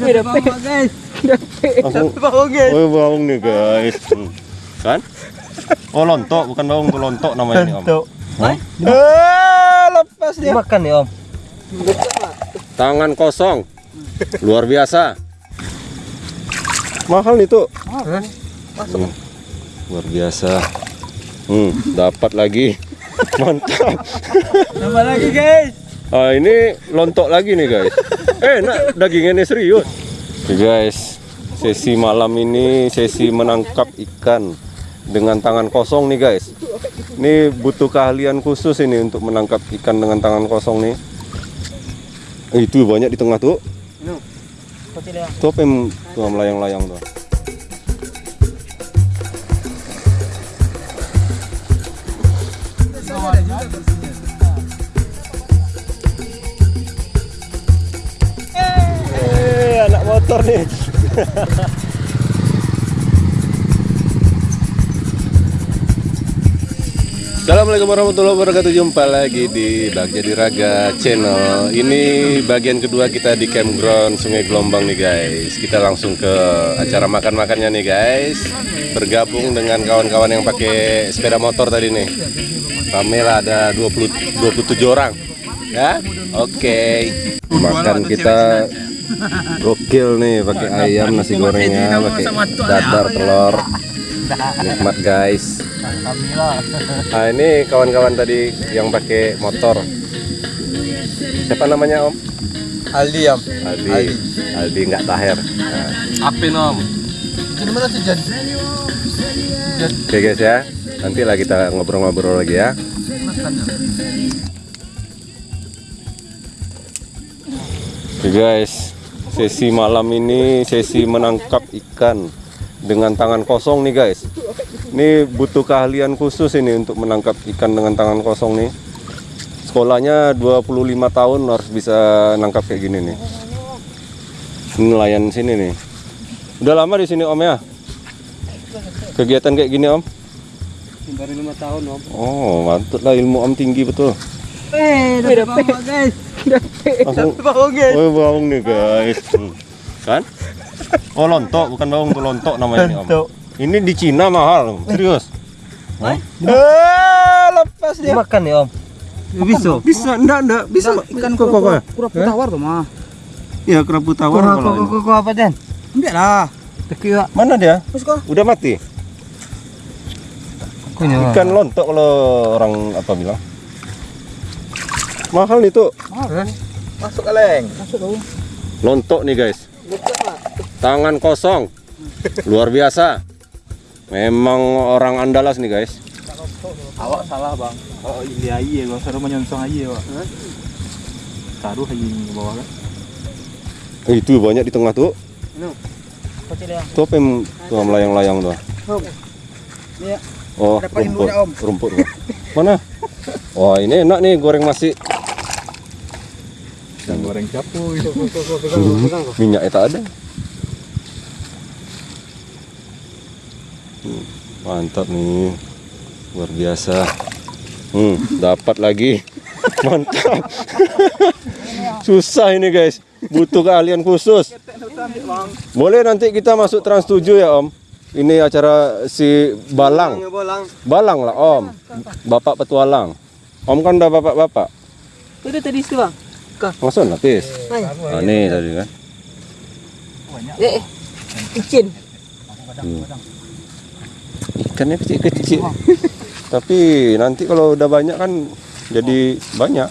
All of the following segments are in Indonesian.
Dapat bawa guys. Guys. Oh, bawang nih guys. Kan? Oh, lontok, bukan bawang lontok namanya nih, Om. Untuk. Hah? Eh, lepas dia. Makan ya om. Tangan kosong. Luar biasa. Mahal nih tuh. Hmm. Luar biasa. Hmm, dapat lagi. Mantap. Tambah lagi guys. Ah, ini lontok lagi nih guys. Eh, nak dagingnya nih serius. Oke, guys, sesi malam ini sesi menangkap ikan dengan tangan kosong nih guys. Ini butuh keahlian khusus ini untuk menangkap ikan dengan tangan kosong nih. Eh, itu banyak di tengah tuh. Tuh apa yang tuh melayang-layang tuh. Eh, motor nih. Assalamualaikum warahmatullahi wabarakatuh. Jumpa lagi di Bag Jadi Raga Channel. Ini bagian kedua kita di campground Sungai Gelombang nih guys. Kita langsung ke acara makan-makannya nih guys. Bergabung dengan kawan-kawan yang pakai sepeda motor tadi nih. Rame lah ada 20, 27 orang. Ya? Oke. Makan kita Gokil nih pakai ayam nasi gorengnya pakai dadar telur. Nikmat guys. Nah ini kawan-kawan tadi yang pakai motor. Siapa namanya om? Aldi am. Aldi. Aldi. Nggak taher. Nah, Apa nom? Ini mana sih Jan? oke guys ya. Nanti lah kita ngobrol-ngobrol lagi ya. Oke guys, sesi malam ini sesi menangkap ikan dengan tangan kosong nih guys. Ini butuh keahlian khusus ini untuk menangkap ikan dengan tangan kosong nih. Sekolahnya 25 tahun harus bisa nangkap kayak gini nih. Ini nelayan sini nih. Udah lama di sini Om ya? Kegiatan kayak gini Om? Baru lima tahun om. Oh, mantap lah ilmu Om tinggi betul. Eh, dapat bawa guys. Langsung Bawa guys. Oh, bawang nih guys. Hmm. Kan? Oh, lontok, bukan bawang tuh lontok namanya nih, Om. Lontok. Ini di Cina mahal, serius. Hah? Eh, lepas dia. Makan ya om. Bisa. Bisa, enggak, enggak, bisa ikan kok kok. Kurang tawar tuh mah. Ya, kerapu tawar Kok kalau kok ini. kok kok apa dan? Enggak lah. Tekira. Mana dia? Udah mati. Ikan lontok kalau orang apa bilang. Mahal nih tuh. Masuk kaleng. Masuk dong. Lontok nih, guys. Tangan kosong. Luar biasa. Memang orang Andalas nih, guys. Awak salah bang. Oh ini aja bang. Seru menyonsong aja pak. Taruh aja di bawah kan. Eh, Itu banyak di tengah tuh. Kecil ya. Tuh apa yang tuh melayang-layang tuh? Iya. Oh, Ada paling rumput. Rumput. Mana? Wah, ini enak nih goreng nasi. Yang goreng capu. Hmm, Minyaknya tak ada. Hmm, Mantap nih. Luar biasa. Hmm, dapat lagi. Mantap. Susah ini, guys. Butuh keahlian khusus. Boleh nanti kita masuk Trans 7 ya, Om. Ini acara si Balang. Bolang. Balang lah, Om. Bapak petualang. Om kan udah bapak-bapak. Itu tadi itu bang. Langsung lapis. Nah, nih tadi kan. Eh, izin. Hmm. Ikannya kecil-kecil. Tapi nanti kalau udah banyak kan jadi banyak.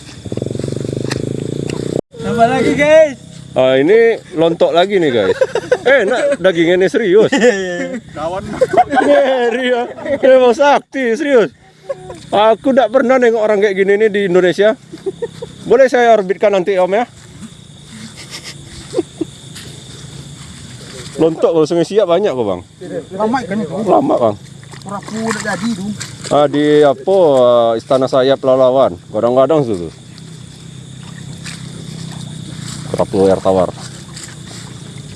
Tambah lagi guys. Ah, ini lontok lagi nih guys. Eh, nak dagingnya nih serius. Kawan. Ngeri ya. Memang sakti, serius. Aku tidak pernah nengok orang kayak gini nih di Indonesia. Boleh saya orbitkan nanti Om ya? Lontok kalau sungai siap banyak kok bang. Lama kan itu. Lama bang. Rapu udah jadi tuh. Ah, di apa ah, Istana Sayap Lalawan. Kadang-kadang situ. Kerapu air tawar.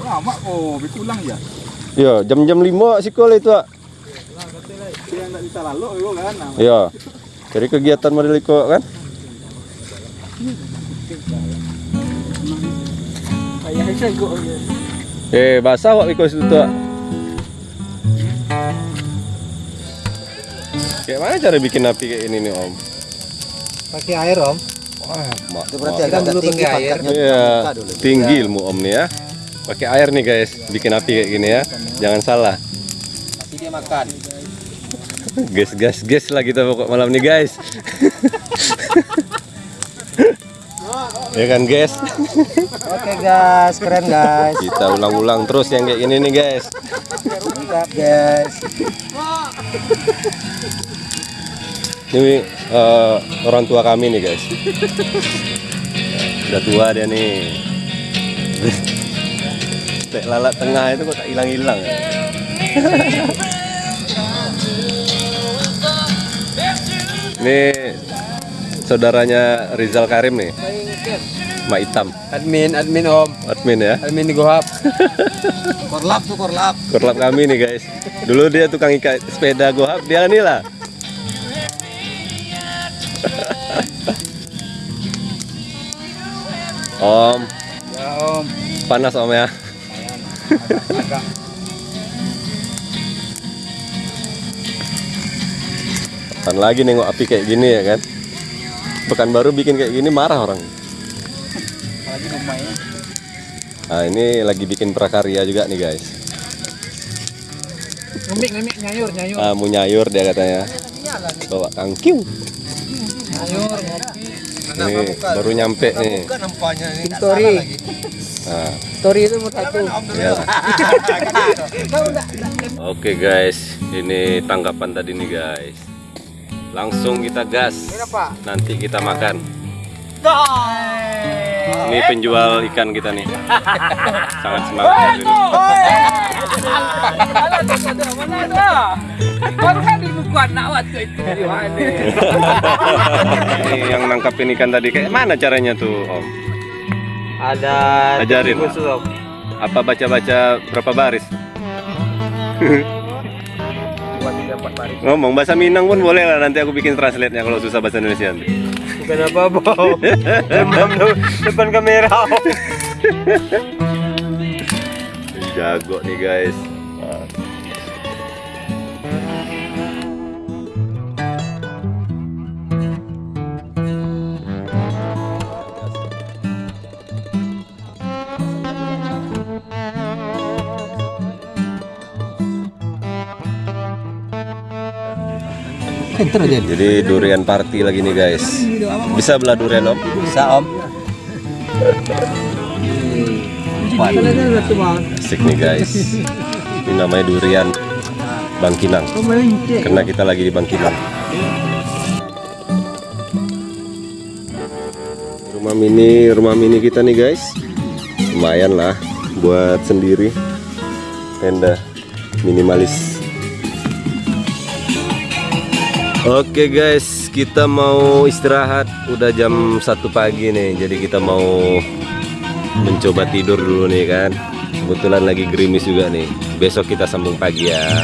Lama kok, betulang ya. Ya, jam-jam 5 sikol itu, ah. Dia nggak bisa lalu itu kan. Ya. Dari kegiatan Madeliko kan? Eh, basah wak ikut itu tuh. Kayak mana cara bikin api kayak ini nih om? Pakai air om. Wah, mak. Itu berarti agak tinggi airnya. Iya, tinggi ilmu om nih ya. Pakai air nih guys, bikin api kayak gini ya. Jangan salah. Nanti dia makan. Gas gas gas lah kita pokok malam nih guys. ya kan guys? Oke guys, keren guys. Kita ulang-ulang terus yang kayak gini nih guys. Mantap guys. Ini eh, orang tua kami nih guys. Udah tua dia nih. Tek lalat tengah itu kok tak hilang-hilang. ya? Ini saudaranya Rizal Karim nih. Mak Hitam, Admin, admin om. admin ya. Admin di Gohap. korlap tuh korlap. Korlap kami nih guys. Dulu dia tukang ikat sepeda gohap, dia nih lah. om, Ya om. panas om ya. Kapan lagi nengok api kayak gini ya kan? Pekan baru bikin kayak gini marah orang. Apalagi rumahnya. Nah ini lagi bikin prakarya juga nih guys. Ngemik ngemik nyayur nyayur. Ah, mau nyayur dia katanya. Bawa kangkiu. Nyayur ngopi. Ini baru nyampe nih. Bukan nampaknya ini. Story. Nah, Story itu mau satu. ya. Oke guys, ini tanggapan tadi nih guys. Langsung kita gas. Nanti kita makan. Ini penjual ikan kita nih. Sangat semangat ini. Ini yang nangkapin ikan tadi kayak mana caranya tuh Om? Ada Ajarin. khusus om. Apa baca-baca berapa baris? Dua tiga empat baris. Ngomong bahasa Minang pun boleh lah nanti aku bikin translate-nya kalau susah bahasa Indonesia nanti. Bukan apa-apa om. Demam de- depan kamera. Jago nih guys. Jadi durian party lagi nih guys. Bisa belah durian om? Bisa om. Asik nih guys. Ini namanya durian Bangkinang. Karena kita lagi di Bangkinang. Rumah mini, rumah mini kita nih guys. Lumayan lah buat sendiri. Tenda minimalis. Oke guys, kita mau istirahat. Udah jam 1 pagi nih. Jadi kita mau mencoba tidur dulu nih kan. Kebetulan lagi gerimis juga nih. Besok kita sambung pagi ya.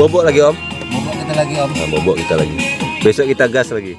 Bobok lagi om? Bobok kita lagi om. Nah, bobok kita lagi. Besok kita gas lagi.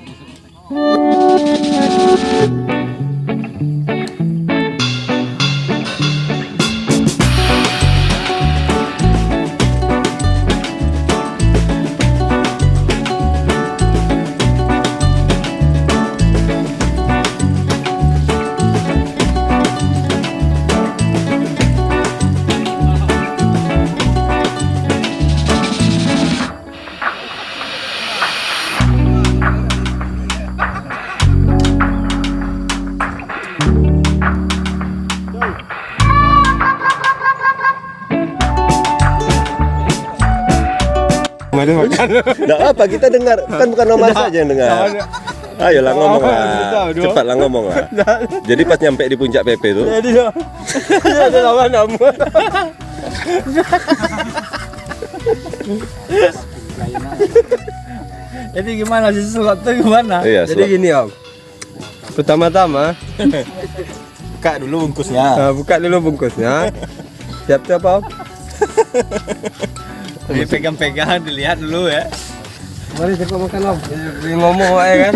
Nggak apa kita dengar kan bukan nomor saja yang dengar. Ayolah ngomong lah, cepatlah ngomong lah. Jadi pas nyampe di puncak PP itu, Jadi dong. Ada lawan kamu. Jadi gimana sih sesuatu gimana? iya, Jadi selak- gini om. Pertama-tama, Buka dulu bungkusnya. nah, buka dulu bungkusnya. Siap-siap om. Dipegang-pegang, dilihat dulu ya. Mari cepat makan om. Ngomong ya kan.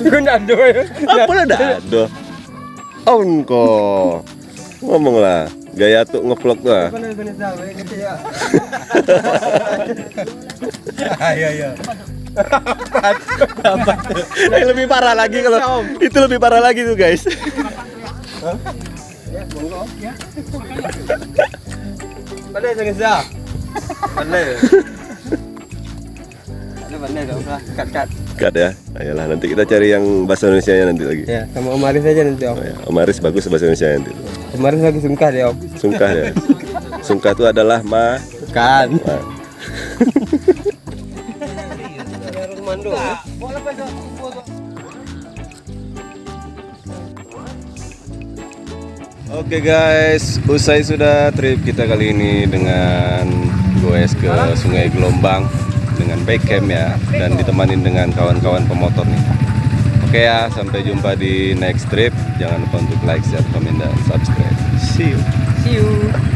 Gue nado ya. Apa lah dado? Onko. Ngomong lah. Gaya tuh ngevlog tuh. ah. Iya iya. Yang lebih parah lagi kalau itu lebih parah lagi tuh guys. Pandai jangan sah. Pandai. Ada. Kat kat. Cut ya. Ayolah nanti kita cari yang bahasa Indonesia nya nanti lagi. Ya sama Om Aris aja nanti Om. Oh, ya. Om Aris bagus bahasa Indonesia nanti. Om Aris lagi sungkah deh Om. Sungkah ya. Sungkah itu adalah ma. Kan. ma. Oke guys, usai sudah trip kita kali ini dengan goes ke Sungai Gelombang dengan backham ya dan ditemani dengan kawan-kawan pemotor nih. Oke ya, sampai jumpa di next trip. Jangan lupa untuk like, share, komen dan subscribe. See you. See you.